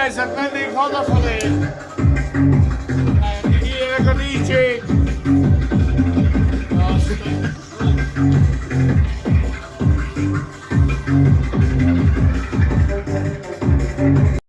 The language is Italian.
guys, I'm taking photo for chi è che dice